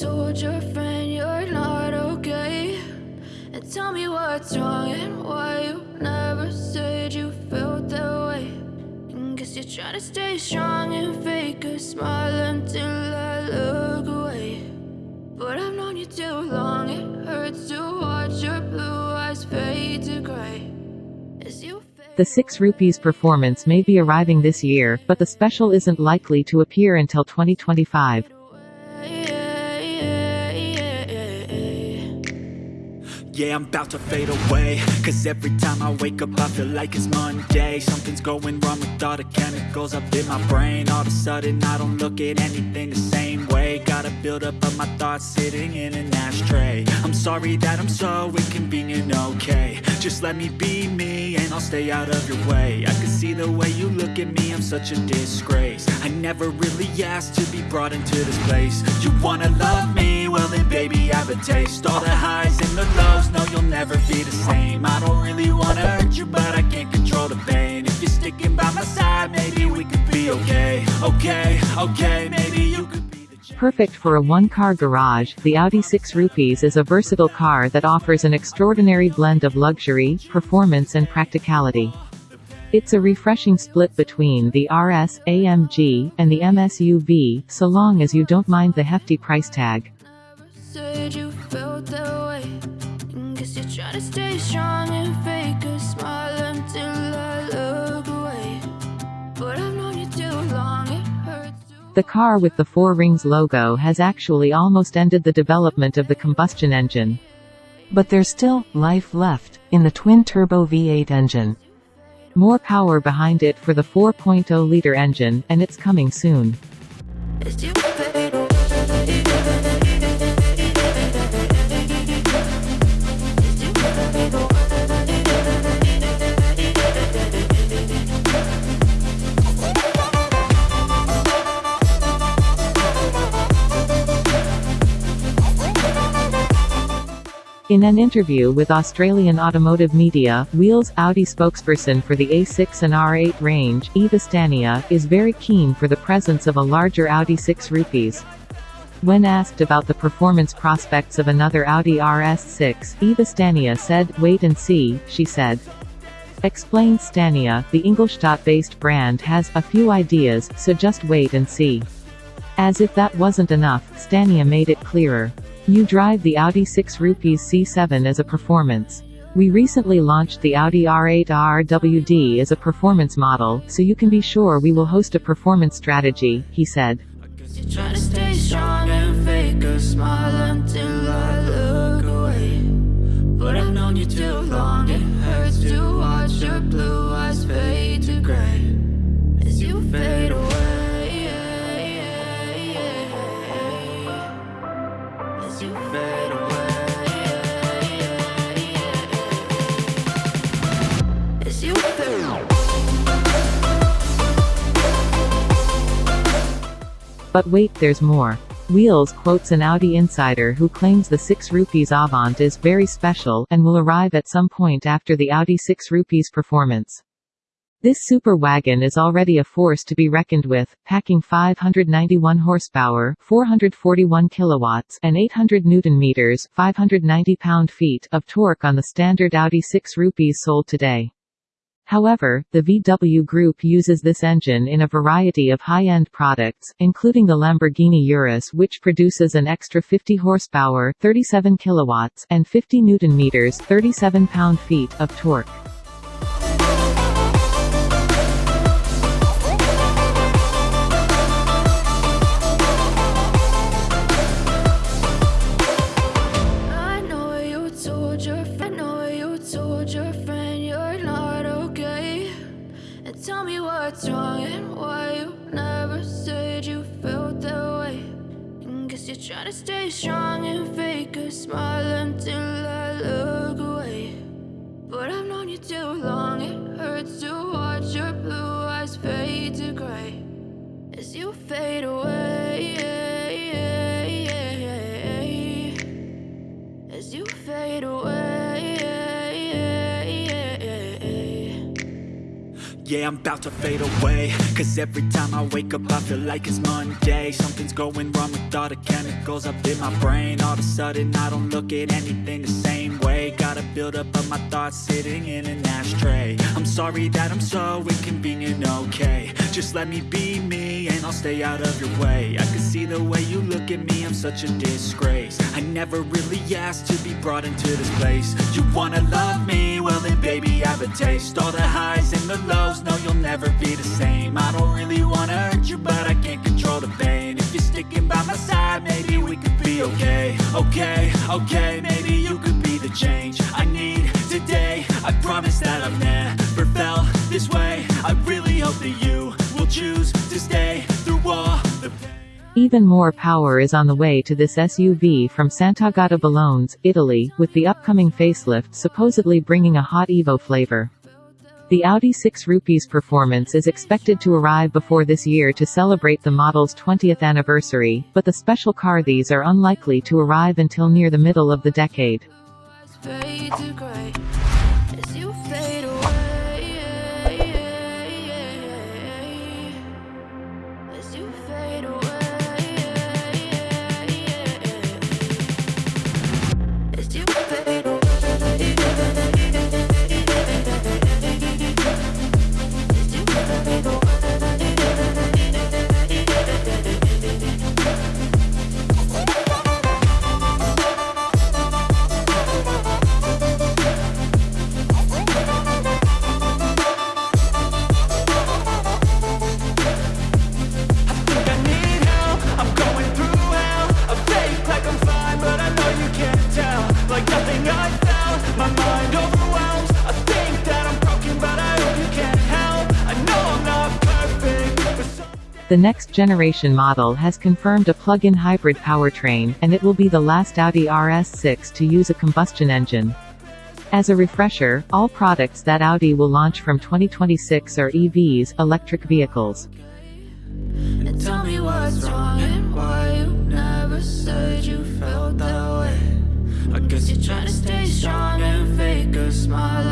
told your friend you're not okay? And tell me what's wrong and why you never said you felt that way. And guess you're trying to stay strong and fake a smile until I look away. But I've known you too long, it hurts to watch your blue eyes fade to gray. The 6 Rupees performance may be arriving this year, but the special isn't likely to appear until 2025. Yeah, I'm about to fade away. Cause every time I wake up I feel like it's Monday. Something's going wrong with all the chemicals up in my brain. All of a sudden I don't look at anything the same way. Gotta build up of my thoughts sitting in an ashtray. I'm sorry that I'm so inconvenient, okay. Just let me be me and I'll stay out of your way. I can see the way you look at me, I'm such a disgrace. I never really asked to be brought into this place. You wanna love me? Well then baby I have a taste. All the highs and the lows, Okay, okay, maybe you could be Perfect for a one-car garage, the Audi 6 Rupees is a versatile car that offers an extraordinary blend of luxury, performance and practicality. It's a refreshing split between the RS, AMG, and the MSUV, so long as you don't mind the hefty price tag. said you felt that way. Guess you're trying to stay strong and fake The car with the Four Rings logo has actually almost ended the development of the combustion engine. But there's still life left in the twin-turbo V8 engine. More power behind it for the 4.0-liter engine, and it's coming soon. In an interview with Australian automotive media, Wheels Audi spokesperson for the A6 and R8 range, Eva Stania, is very keen for the presence of a larger Audi 6 Rupees. When asked about the performance prospects of another Audi RS6, Eva Stania said, wait and see, she said. Explained Stania, the Ingolstadt-based brand has a few ideas, so just wait and see. As if that wasn't enough, Stania made it clearer. You drive the Audi 6 Rupees C7 as a performance. We recently launched the Audi R8 RWD as a performance model, so you can be sure we will host a performance strategy, he said. But wait, there's more. Wheels quotes an Audi insider who claims the 6 rupees Avant is very special and will arrive at some point after the Audi 6 rupees performance. This super wagon is already a force to be reckoned with, packing 591 horsepower, 441 kilowatts, and 800 newton meters, 590 pound-feet of torque on the standard Audi 6 rupees sold today. However, the VW Group uses this engine in a variety of high-end products, including the Lamborghini Urus which produces an extra 50 horsepower 37 kilowatts and 50 newton meters 37 pound-feet of torque. To stay strong and fake a smile until yeah, I'm about to fade away. Cause every time I wake up I feel like it's Monday. Something's going wrong with all the chemicals up in my brain. All of a sudden I don't look at anything the same way. Gotta build up of my thoughts sitting in an I'm sorry that I'm so inconvenient, okay. Just let me be me and I'll stay out of your way. I can see the way you look at me, I'm such a disgrace. I never really asked to be brought into this place. You wanna love me? Well then baby I have a taste. All the highs and the lows, no you'll never be the same. I don't really wanna hurt you but I can't control the pain. If you're sticking by my side, maybe we could be okay. Okay, okay, maybe you could be the change I need I promise that I've never felt this way I really hope that you will choose to stay through all the pain Even more power is on the way to this SUV from Sant'Agata Bolognese, Italy, with the upcoming facelift supposedly bringing a hot Evo flavor. The Audi 6 Rupees performance is expected to arrive before this year to celebrate the model's 20th anniversary, but the special car these are unlikely to arrive until near the middle of the decade. The next generation model has confirmed a plug-in hybrid powertrain, and it will be the last Audi RS6 to use a combustion engine. As a refresher, all products that Audi will launch from 2026 are EVs, electric vehicles. I guess you're trying to stay strong and fake a smile